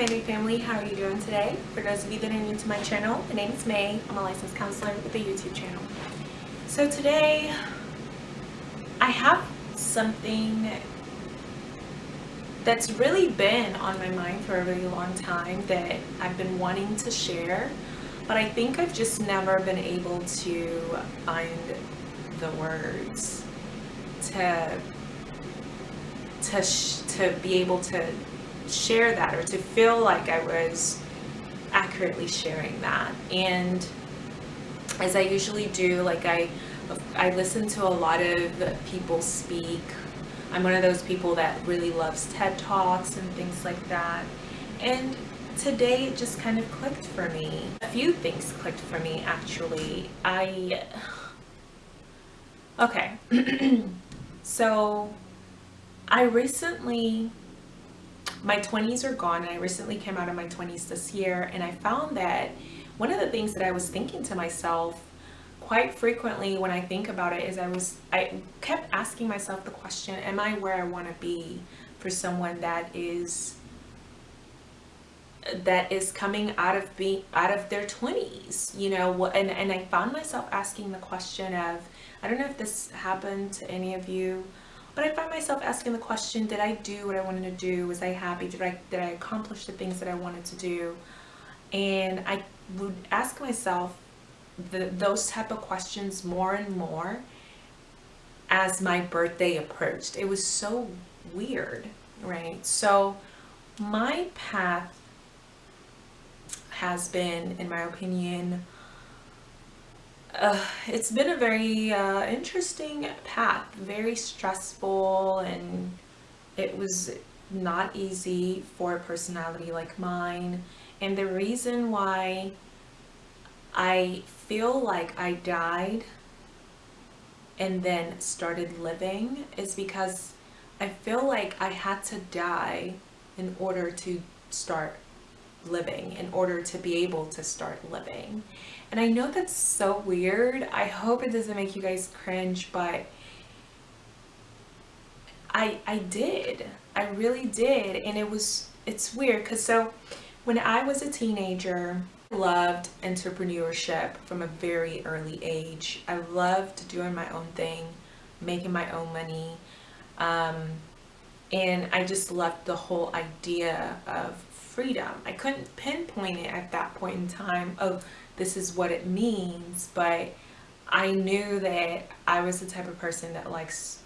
Planning family, how are you doing today? For those of you that are new to my channel, my name is May. I'm a licensed counselor with a YouTube channel. So today, I have something that's really been on my mind for a really long time that I've been wanting to share, but I think I've just never been able to find the words to to to be able to share that or to feel like I was accurately sharing that. And as I usually do, like I, I listen to a lot of people speak. I'm one of those people that really loves TED Talks and things like that. And today it just kind of clicked for me. A few things clicked for me actually. I, okay. so I recently my 20s are gone and I recently came out of my 20s this year and I found that one of the things that I was thinking to myself quite frequently when I think about it is I was I kept asking myself the question am I where I want to be for someone that is that is coming out of being out of their 20s you know and and I found myself asking the question of I don't know if this happened to any of you but I find myself asking the question, did I do what I wanted to do? Was I happy? Did I, did I accomplish the things that I wanted to do? And I would ask myself the, those type of questions more and more as my birthday approached. It was so weird, right? So my path has been, in my opinion, uh, it's been a very uh, interesting path, very stressful and it was not easy for a personality like mine. And the reason why I feel like I died and then started living is because I feel like I had to die in order to start living, in order to be able to start living. And I know that's so weird. I hope it doesn't make you guys cringe, but I I did. I really did. And it was it's weird cuz so when I was a teenager, I loved entrepreneurship from a very early age. I loved doing my own thing, making my own money. Um, and I just loved the whole idea of freedom. I couldn't pinpoint it at that point in time of this is what it means, but I knew that I was the type of person that likes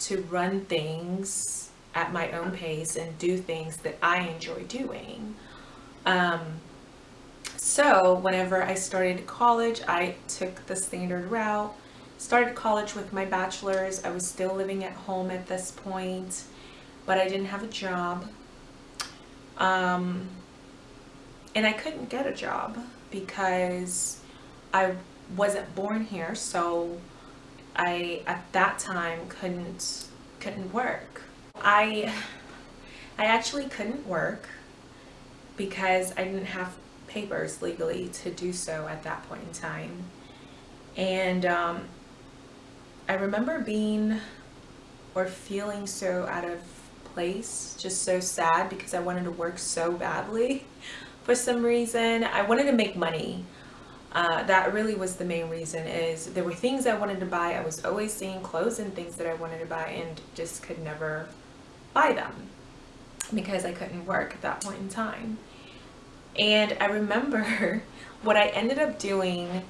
to run things at my own pace and do things that I enjoy doing. Um, so whenever I started college, I took the standard route, started college with my bachelor's. I was still living at home at this point, but I didn't have a job. Um, and I couldn't get a job because I wasn't born here so I at that time couldn't couldn't work. I I actually couldn't work because I didn't have papers legally to do so at that point in time. And um, I remember being or feeling so out of place, just so sad because I wanted to work so badly for some reason. I wanted to make money. Uh, that really was the main reason is there were things I wanted to buy. I was always seeing clothes and things that I wanted to buy and just could never buy them because I couldn't work at that point in time. And I remember what I ended up doing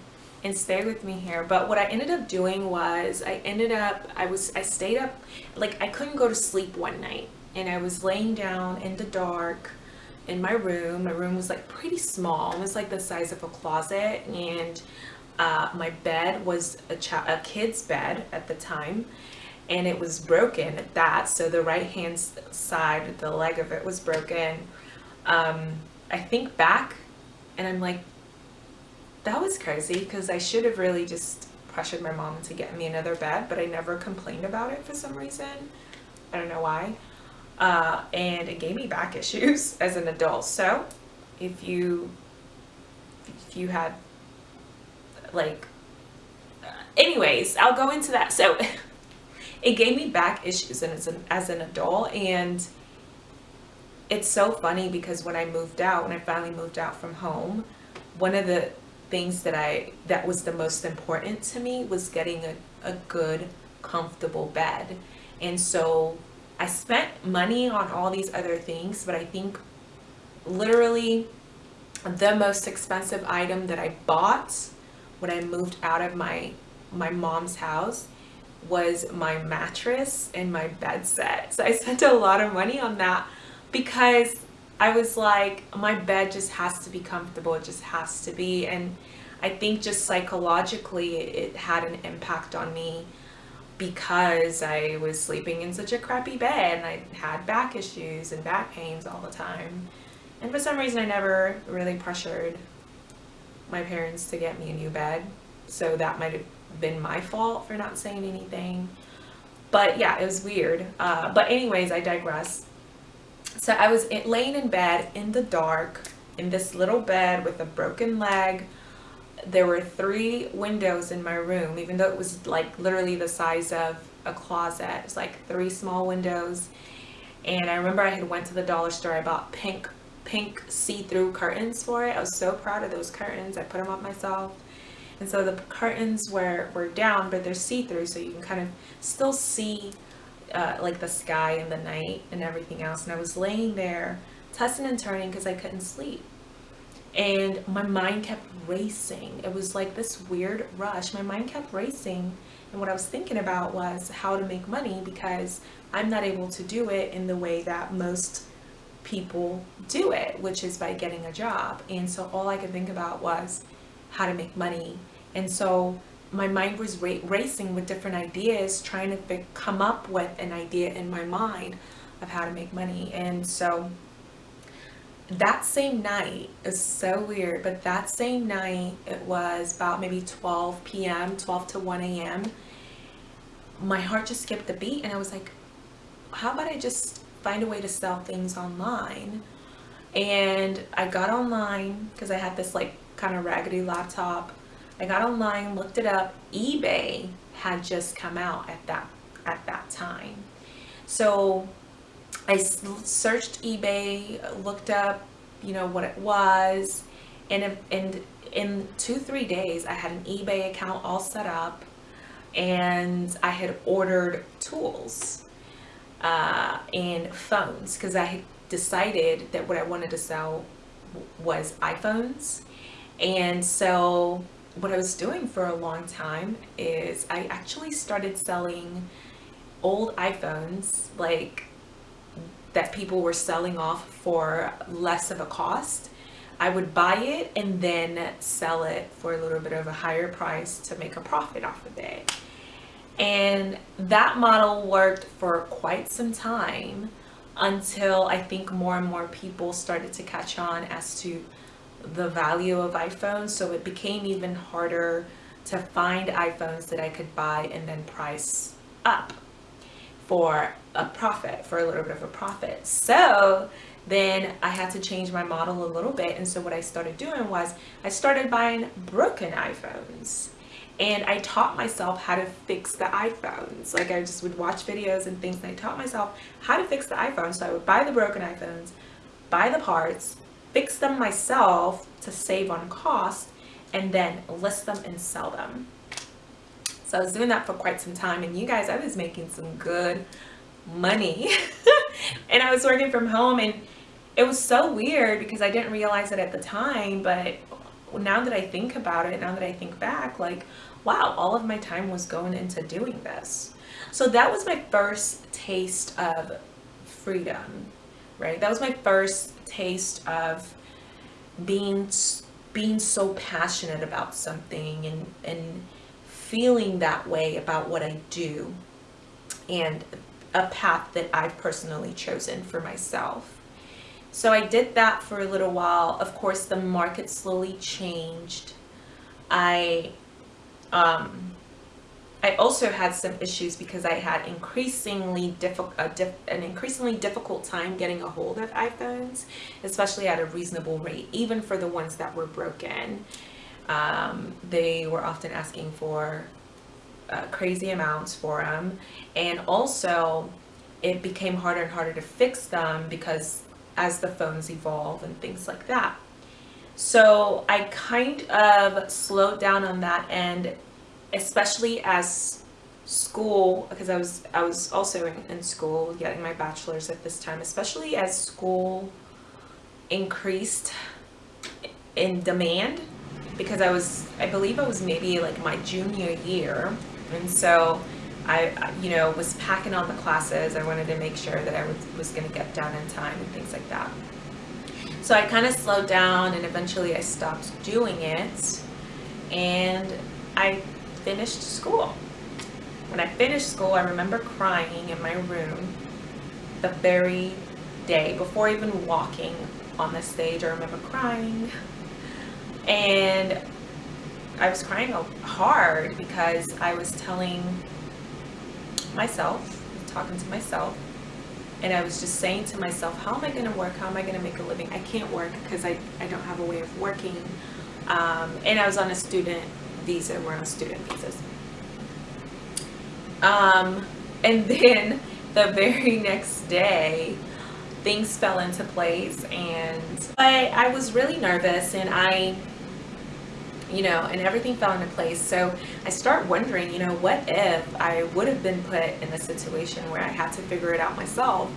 and stay with me here but what I ended up doing was I ended up I was I stayed up like I couldn't go to sleep one night and I was laying down in the dark in my room. My room was like pretty small. It was like the size of a closet and uh, my bed was a, a kid's bed at the time and it was broken at that. So the right hand side, the leg of it was broken. Um, I think back and I'm like, that was crazy because I should have really just pressured my mom to get me another bed, but I never complained about it for some reason. I don't know why uh, and it gave me back issues as an adult. So if you, if you had like, anyways, I'll go into that. So it gave me back issues as an, as an adult and it's so funny because when I moved out, when I finally moved out from home, one of the things that I that was the most important to me was getting a, a good, comfortable bed. And so I spent money on all these other things, but I think literally the most expensive item that I bought when I moved out of my my mom's house was my mattress and my bed set. So I spent a lot of money on that because I was like, my bed just has to be comfortable. It just has to be. And I think just psychologically, it had an impact on me because I was sleeping in such a crappy bed and I had back issues and back pains all the time. And for some reason, I never really pressured my parents to get me a new bed. So that might have been my fault for not saying anything. But yeah, it was weird. Uh, but anyways, I digress. So I was in, laying in bed in the dark in this little bed with a broken leg. There were three windows in my room, even though it was like literally the size of a closet. It's like three small windows. And I remember I had went to the dollar store. I bought pink, pink see-through curtains for it. I was so proud of those curtains. I put them up myself. And so the curtains were, were down, but they're see-through, so you can kind of still see uh, like the sky and the night and everything else. And I was laying there, tossing and turning because I couldn't sleep. And my mind kept racing. It was like this weird rush. My mind kept racing. And what I was thinking about was how to make money because I'm not able to do it in the way that most people do it, which is by getting a job. And so all I could think about was how to make money. And so my mind was ra racing with different ideas, trying to come up with an idea in my mind of how to make money. And so that same night is so weird, but that same night, it was about maybe 12 p.m., 12 to 1 a.m. My heart just skipped a beat, and I was like, how about I just find a way to sell things online? And I got online because I had this like kind of raggedy laptop I got online, looked it up. eBay had just come out at that at that time. So I searched eBay, looked up, you know, what it was, and and in two three days I had an eBay account all set up, and I had ordered tools uh, and phones because I had decided that what I wanted to sell was iPhones, and so what I was doing for a long time is I actually started selling old iPhones like that people were selling off for less of a cost. I would buy it and then sell it for a little bit of a higher price to make a profit off of it. And that model worked for quite some time until I think more and more people started to catch on as to the value of iPhones so it became even harder to find iPhones that I could buy and then price up for a profit, for a little bit of a profit. So then I had to change my model a little bit. And so what I started doing was I started buying broken iPhones and I taught myself how to fix the iPhones. Like I just would watch videos and things and I taught myself how to fix the iPhone. So I would buy the broken iPhones, buy the parts, fix them myself to save on cost, and then list them and sell them. So I was doing that for quite some time and you guys, I was making some good money and I was working from home and it was so weird because I didn't realize it at the time, but now that I think about it, now that I think back, like, wow, all of my time was going into doing this. So that was my first taste of freedom, right? That was my first taste of being being so passionate about something and and feeling that way about what I do and a path that I've personally chosen for myself. So I did that for a little while. Of course, the market slowly changed. I um, I also had some issues because I had increasingly diff an increasingly difficult time getting a hold of iPhones, especially at a reasonable rate, even for the ones that were broken. Um, they were often asking for uh, crazy amounts for them. And also it became harder and harder to fix them because as the phones evolve and things like that. So I kind of slowed down on that end, especially as school, because I was I was also in, in school getting my bachelor's at this time, especially as school increased in demand because I was I believe I was maybe like my junior year and so I, you know, was packing on the classes. I wanted to make sure that I was, was going to get done in time and things like that. So I kind of slowed down and eventually I stopped doing it and I finished school. When I finished school, I remember crying in my room the very day before even walking on the stage. I remember crying and I was crying hard because I was telling myself, talking to myself, and I was just saying to myself, how am I going to work? How am I going to make a living? I can't work because I, I don't have a way of working. Um, and I was on a student visa. We're on student visas. Um, and then the very next day, things fell into place and I, I was really nervous and I you know, and everything fell into place. So I start wondering, you know, what if I would have been put in a situation where I had to figure it out myself?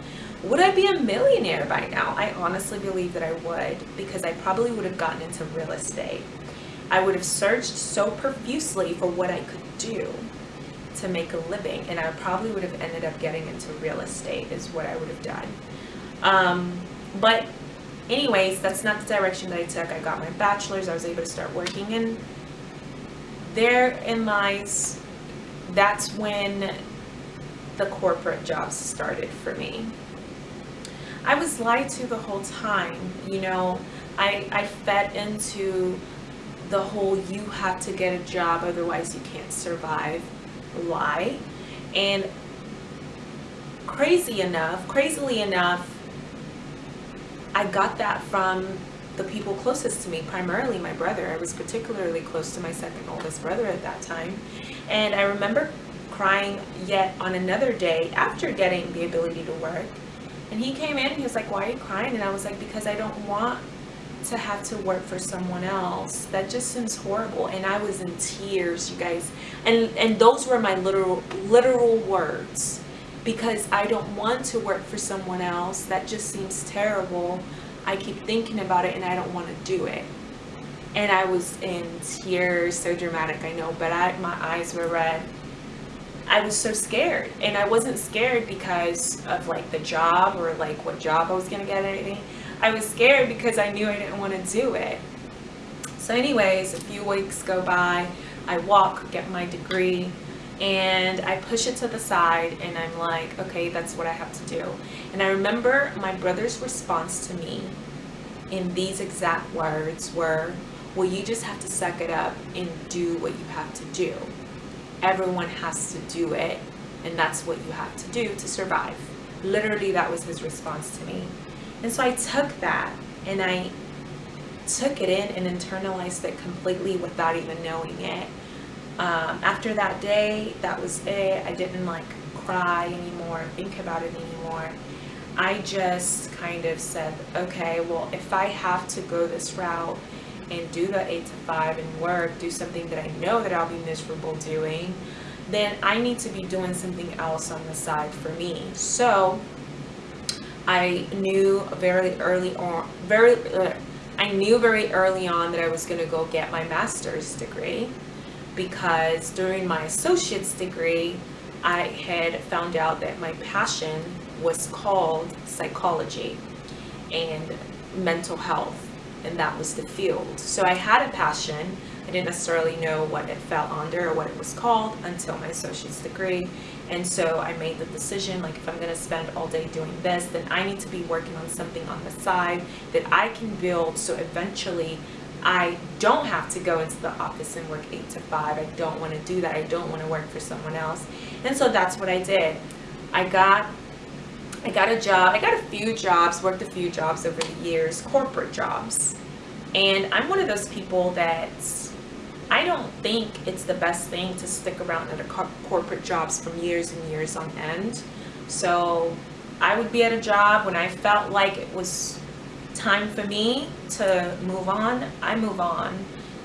Would I be a millionaire by now? I honestly believe that I would because I probably would have gotten into real estate. I would have searched so profusely for what I could do to make a living and I probably would have ended up getting into real estate is what I would have done. Um, but anyways, that's not the direction that I took. I got my bachelor's, I was able to start working, and therein lies, that's when the corporate jobs started for me. I was lied to the whole time, you know, I, I fed into the whole you have to get a job otherwise you can't survive lie. And crazy enough, crazily enough, I got that from the people closest to me, primarily my brother. I was particularly close to my second oldest brother at that time. And I remember crying yet on another day after getting the ability to work. And he came in and he was like, why are you crying? And I was like, because I don't want to have to work for someone else. That just seems horrible. And I was in tears, you guys. And and those were my literal literal words because I don't want to work for someone else. That just seems terrible. I keep thinking about it and I don't want to do it. And I was in tears, so dramatic, I know, but I, my eyes were red. I was so scared. And I wasn't scared because of like the job or like what job I was going to get or anything. I was scared because I knew I didn't want to do it. So anyways, a few weeks go by. I walk, get my degree, and I push it to the side and I'm like, okay, that's what I have to do. And I remember my brother's response to me in these exact words were, well, you just have to suck it up and do what you have to do. Everyone has to do it, and that's what you have to do to survive. Literally, that was his response to me. And so I took that and I took it in and internalized it completely without even knowing it um, after that day, that was it. I didn't like cry anymore, think about it anymore. I just kind of said, okay, well, if I have to go this route and do the eight to five and work, do something that I know that I'll be miserable doing, then I need to be doing something else on the side for me. So I knew very early on, very, uh, I knew very early on that I was going to go get my master's degree because during my associate's degree, I had found out that my passion was called psychology and mental health, and that was the field. So I had a passion. I didn't necessarily know what it fell under or what it was called until my associate's degree. And so I made the decision like, if I'm going to spend all day doing this, then I need to be working on something on the side that I can build so eventually I don't have to go into the office and work 8 to 5. I don't want to do that. I don't want to work for someone else. And so that's what I did. I got I got a job. I got a few jobs, worked a few jobs over the years, corporate jobs. And I'm one of those people that I don't think it's the best thing to stick around at a corporate jobs from years and years on end. So I would be at a job when I felt like it was time for me to move on, I move on,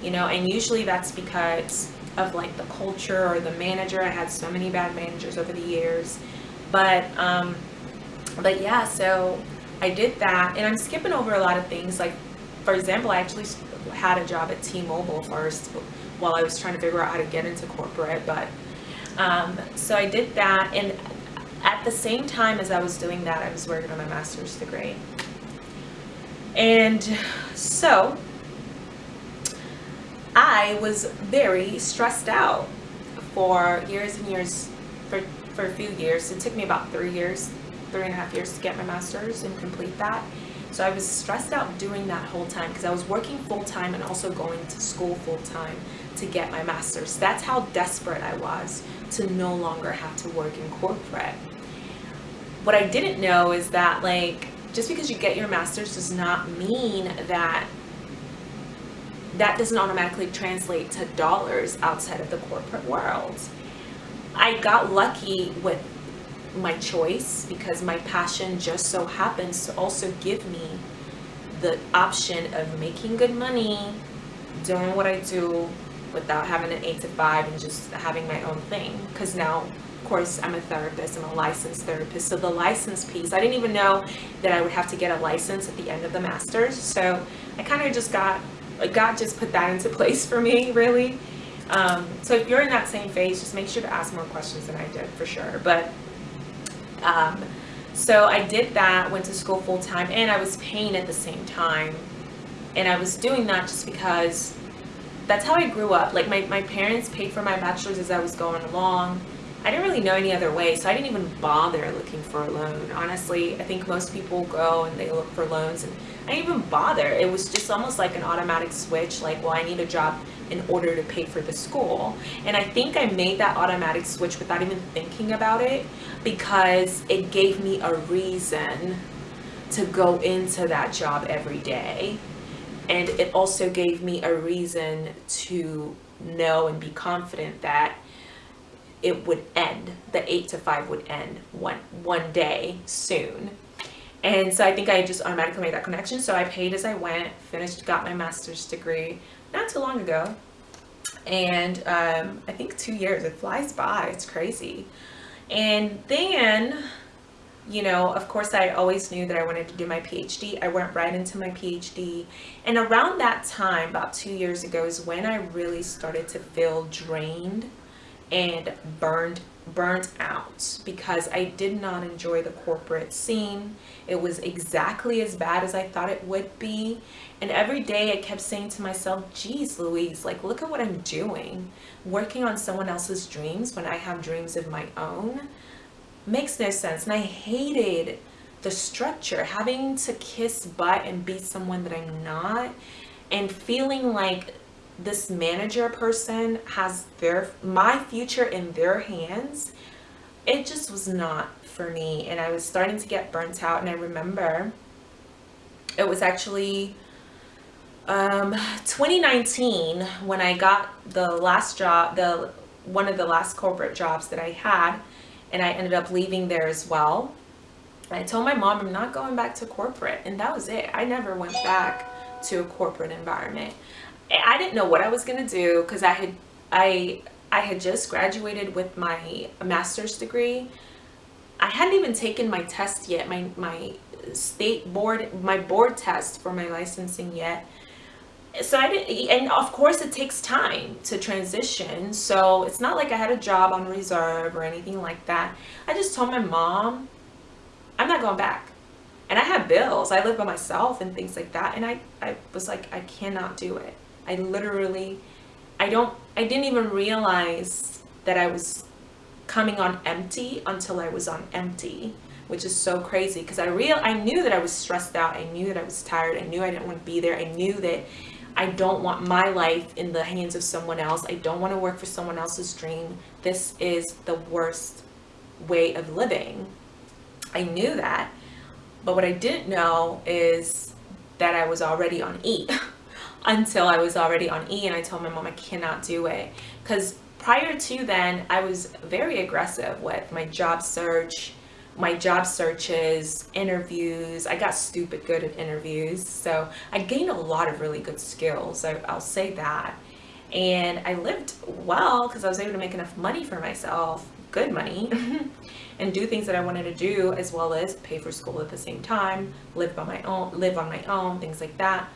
you know, and usually that's because of like the culture or the manager. I had so many bad managers over the years, but, um, but yeah, so I did that and I'm skipping over a lot of things. Like, for example, I actually had a job at T-Mobile first while I was trying to figure out how to get into corporate, but, um, so I did that and at the same time as I was doing that, I was working on my master's degree. And so I was very stressed out for years and years, for, for a few years. It took me about three years, three and a half years to get my master's and complete that. So I was stressed out doing that whole time because I was working full time and also going to school full time to get my master's. That's how desperate I was to no longer have to work in corporate. What I didn't know is that like just because you get your master's does not mean that that doesn't automatically translate to dollars outside of the corporate world. I got lucky with my choice because my passion just so happens to also give me the option of making good money, doing what I do without having an eight to five and just having my own thing. Because now of course, I'm a therapist, I'm a licensed therapist. So the license piece, I didn't even know that I would have to get a license at the end of the master's. So I kind of just got, like God just put that into place for me, really. Um, so if you're in that same phase, just make sure to ask more questions than I did for sure. But um, so I did that, went to school full time, and I was paying at the same time. And I was doing that just because that's how I grew up. Like my, my parents paid for my bachelor's as I was going along. I didn't really know any other way, so I didn't even bother looking for a loan. Honestly, I think most people go and they look for loans, and I didn't even bother. It was just almost like an automatic switch, like, well, I need a job in order to pay for the school. And I think I made that automatic switch without even thinking about it because it gave me a reason to go into that job every day. And it also gave me a reason to know and be confident that it would end the eight to five would end one one day soon. And so i think i just automatically made that connection. So i paid as i went finished got my master's degree not too long ago. And um, i think two years it flies by. It's crazy and then you know of course i always knew that i wanted to do my phd i went right into my phd and around that time about two years ago is when i really started to feel drained and burned burnt out because I did not enjoy the corporate scene. It was exactly as bad as I thought it would be. And every day I kept saying to myself, geez, Louise, like, look at what I'm doing. Working on someone else's dreams when I have dreams of my own makes no sense. And I hated the structure, having to kiss butt and be someone that I'm not and feeling like this manager person has their my future in their hands it just was not for me. And I was starting to get burnt out. And I remember it was actually um, 2019 when I got the last job the one of the last corporate jobs that I had and I ended up leaving there as well. I told my mom I'm not going back to corporate. And that was it. I never went back to a corporate environment I didn't know what I was going to do because I had I I had just graduated with my master's degree. I hadn't even taken my test yet, my my state board my board test for my licensing yet. So I didn't and of course it takes time to transition. So it's not like I had a job on reserve or anything like that. I just told my mom I'm not going back. And I have bills. I live by myself and things like that and I I was like I cannot do it. I literally, I don't, I didn't even realize that I was coming on empty until I was on empty, which is so crazy because I real, I knew that I was stressed out. I knew that I was tired. I knew I didn't want to be there. I knew that I don't want my life in the hands of someone else. I don't want to work for someone else's dream. This is the worst way of living. I knew that. But what I didn't know is that I was already on E. until I was already on E and I told my mom I cannot do it because prior to then I was very aggressive with my job search my job searches, interviews. I got stupid good at interviews. So I gained a lot of really good skills. I, I'll say that. And I lived well because I was able to make enough money for myself, good money, and do things that I wanted to do as well as pay for school at the same time, live by my own, live on my own, things like that.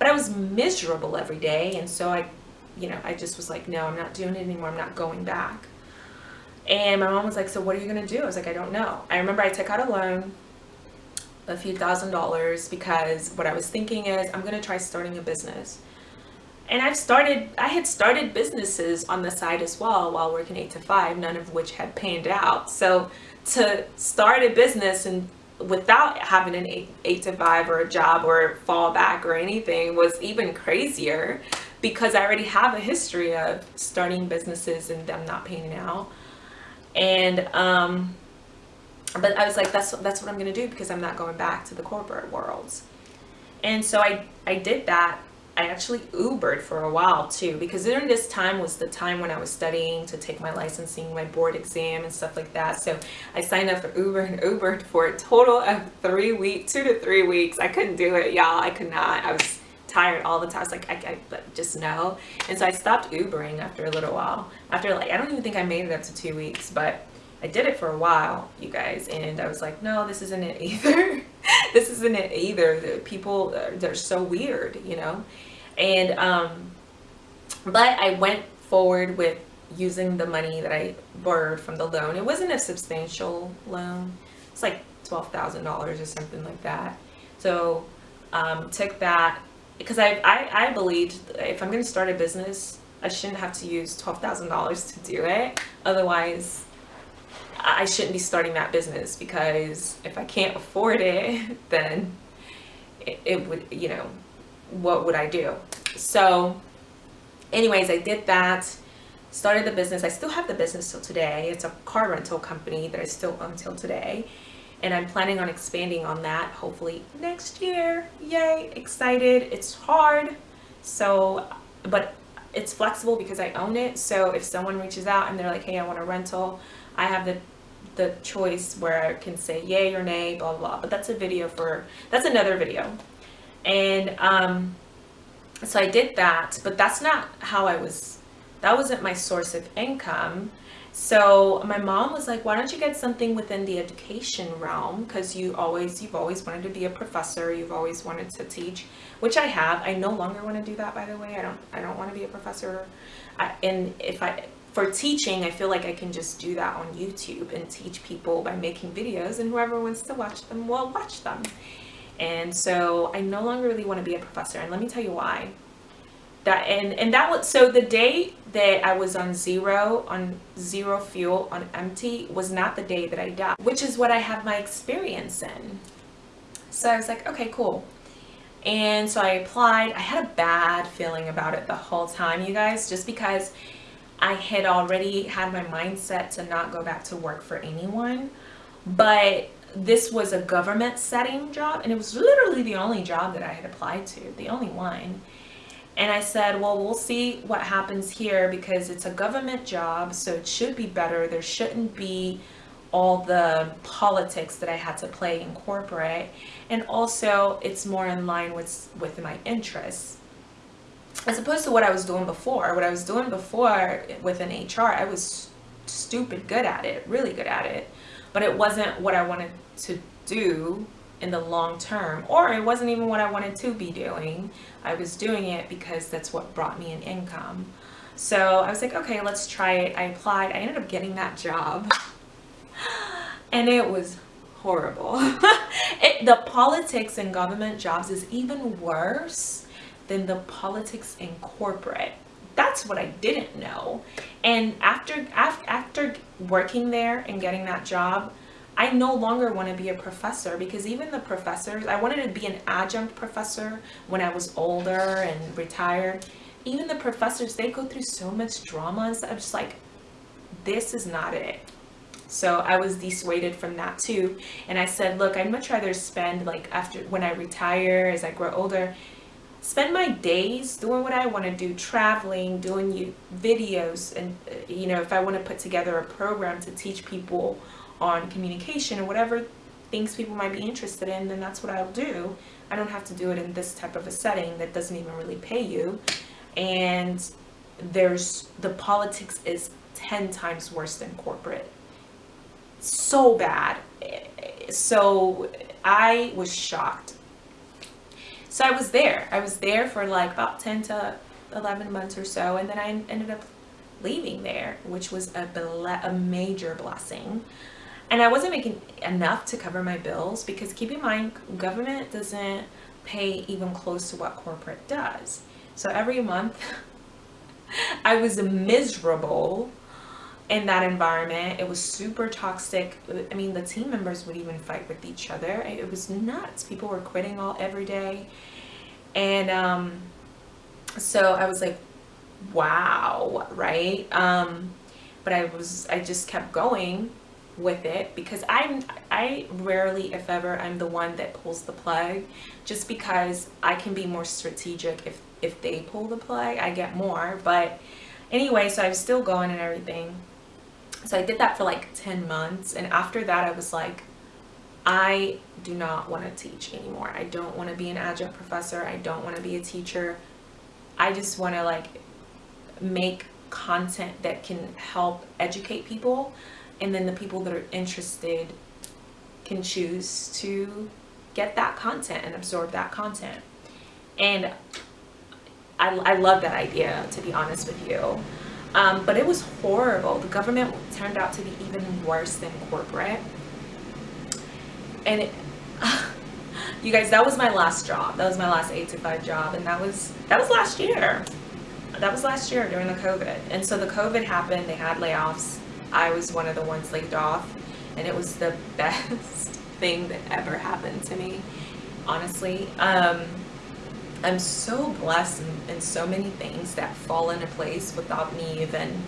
But I was miserable every day. And so I, you know, I just was like, no, I'm not doing it anymore. I'm not going back. And my mom was like, so what are you going to do? I was like, I don't know. I remember I took out a loan, a few thousand dollars, because what I was thinking is I'm going to try starting a business. And I've started, I had started businesses on the side as well while working eight to five, none of which had panned out. So to start a business and without having an eight, eight to five or a job or fallback or anything was even crazier because I already have a history of starting businesses and them not paying out. And um but i was like that's that's what i'm gonna do because i'm not going back to the corporate world. And so i i did that i actually ubered for a while too because during this time was the time when i was studying to take my licensing my board exam and stuff like that so i signed up for uber and ubered for a total of three weeks two to three weeks i couldn't do it y'all i could not i was tired all the time. Like, I, I just know. And so I stopped Ubering after a little while. After like, I don't even think I made it up to two weeks, but I did it for a while, you guys. And I was like, no, this isn't it either. this isn't it either. The people, they're so weird, you know? And, um, but I went forward with using the money that I borrowed from the loan. It wasn't a substantial loan. It's like $12,000 or something like that. So um, took that because I, I, I believed if I'm going to start a business, I shouldn't have to use $12,000 to do it. Otherwise, I shouldn't be starting that business because if I can't afford it, then it, it would, you know, what would I do? So anyways, I did that, started the business. I still have the business till today. It's a car rental company that I still own till today and I'm planning on expanding on that hopefully next year. Yay, excited. It's hard, so, but it's flexible because I own it. So if someone reaches out and they're like, hey, I want a rental, I have the the choice where I can say yay or nay, blah, blah, But that's a video for, that's another video. And um, so I did that, but that's not how I was, that wasn't my source of income. So my mom was like, why don't you get something within the education realm? Because you always, you've always wanted to be a professor. You've always wanted to teach, which I have. I no longer want to do that, by the way. I don't, I don't want to be a professor. I, and if I, for teaching, I feel like I can just do that on YouTube and teach people by making videos and whoever wants to watch them will watch them. And so I no longer really want to be a professor. And let me tell you why. That and and that was so the day that I was on zero on zero fuel on empty was not the day that I died which is what I have my experience in. So I was like okay cool. And so I applied. I had a bad feeling about it the whole time you guys just because I had already had my mindset to not go back to work for anyone. But this was a government setting job and it was literally the only job that I had applied to the only one and I said, well, we'll see what happens here because it's a government job, so it should be better. There shouldn't be all the politics that I had to play in corporate. And also, it's more in line with, with my interests. As opposed to what I was doing before. What I was doing before within HR, I was stupid good at it, really good at it. But it wasn't what I wanted to do in the long term or it wasn't even what I wanted to be doing. I was doing it because that's what brought me an income. So I was like okay let's try it. I applied. I ended up getting that job. And it was horrible. It, the politics in government jobs is even worse than the politics in corporate that's what I didn't know and after after working there and getting that job I no longer want to be a professor because even the professors, I wanted to be an adjunct professor when I was older and retired. Even the professors, they go through so much drama and. I'm just like, this is not it. So I was dissuaded from that too. And I said, look, I'd much rather spend like after when I retire, as I grow older, spend my days doing what I want to do, traveling, doing videos. And, uh, you know, if I want to put together a program to teach people on communication or whatever things people might be interested in, then that's what I'll do. I don't have to do it in this type of a setting that doesn't even really pay you. And there's the politics is 10 times worse than corporate. So bad. So I was shocked. So I was there. I was there for like about 10 to 11 months or so. And then I ended up leaving there, which was a, a major blessing. And I wasn't making enough to cover my bills because keep in mind, government doesn't pay even close to what corporate does. So every month I was miserable in that environment. It was super toxic. I mean, the team members would even fight with each other. It was nuts. People were quitting all every day. And um, so I was like, wow, right? Um, but I was, I just kept going with it because I'm I rarely if ever I'm the one that pulls the plug just because I can be more strategic if if they pull the plug I get more but anyway so I was still going and everything so I did that for like 10 months and after that I was like I do not want to teach anymore. I don't want to be an adjunct professor. I don't want to be a teacher. I just want to like make content that can help educate people and then the people that are interested can choose to get that content and absorb that content. And I, I love that idea to be honest with you um, but it was horrible. The government turned out to be even worse than corporate. And it, you guys that was my last job. That was my last eight to five job. And that was that was last year. That was last year during the covid. And so the covid happened. They had layoffs. I was one of the ones laid off. And it was the best thing that ever happened to me honestly. Um, I'm so blessed in, in so many things that fall into place without me even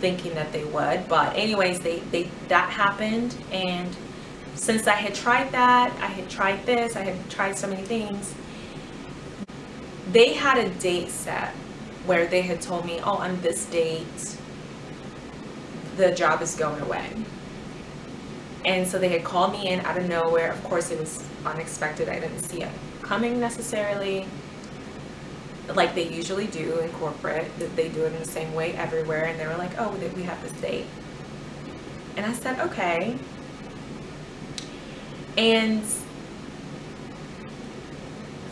thinking that they would but anyways they they that happened and since I had tried that I had tried this I had tried so many things they had a date set where they had told me oh on this date the job is going away. And so they had called me in out of nowhere. Of course, it was unexpected. I didn't see it coming necessarily like they usually do in corporate. They do it in the same way everywhere. And they were like, oh, we have this date. And I said, okay. And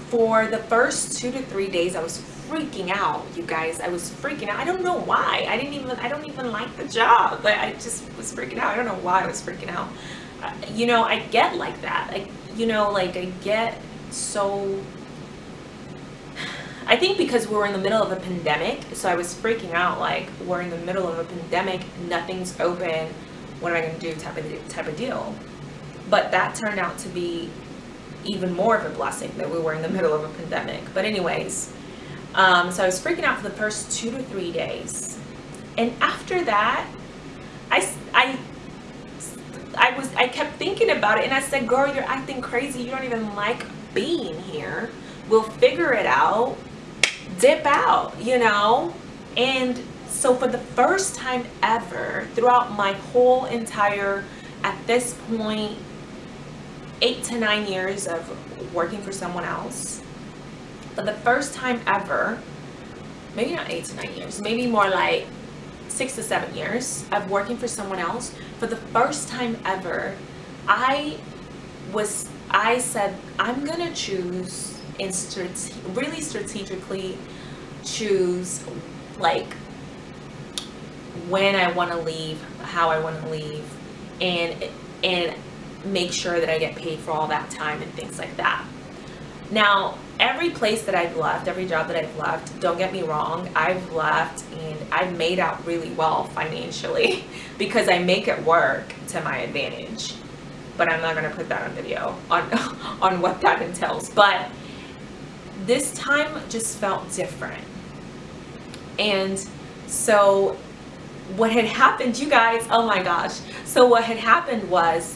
for the first two to three days, I was freaking out, you guys. I was freaking out. I don't know why. I didn't even, I don't even like the job. But I just was freaking out. I don't know why I was freaking out. Uh, you know, I get like that. Like, you know, like I get so I think because we were in the middle of a pandemic, so I was freaking out like we're in the middle of a pandemic, nothing's open, what am I to do type of type of deal. But that turned out to be even more of a blessing that we were in the middle of a pandemic. But anyways, um, so I was freaking out for the first two to three days. And after that, I, I, I was, I kept thinking about it and I said, girl, you're acting crazy. You don't even like being here. We'll figure it out. Dip out, you know? And so for the first time ever throughout my whole entire, at this point, eight to nine years of working for someone else, for the first time ever, maybe not eight to nine years, maybe more like six to seven years of working for someone else, for the first time ever, I was, I said, I'm gonna choose and strate really strategically choose like when I want to leave, how I want to leave, and and make sure that I get paid for all that time and things like that. Now, every place that I've left, every job that I've left, don't get me wrong, I've left and I've made out really well financially because I make it work to my advantage. But I'm not going to put that on video on, on what that entails. But this time just felt different. And so what had happened, you guys, oh my gosh. So what had happened was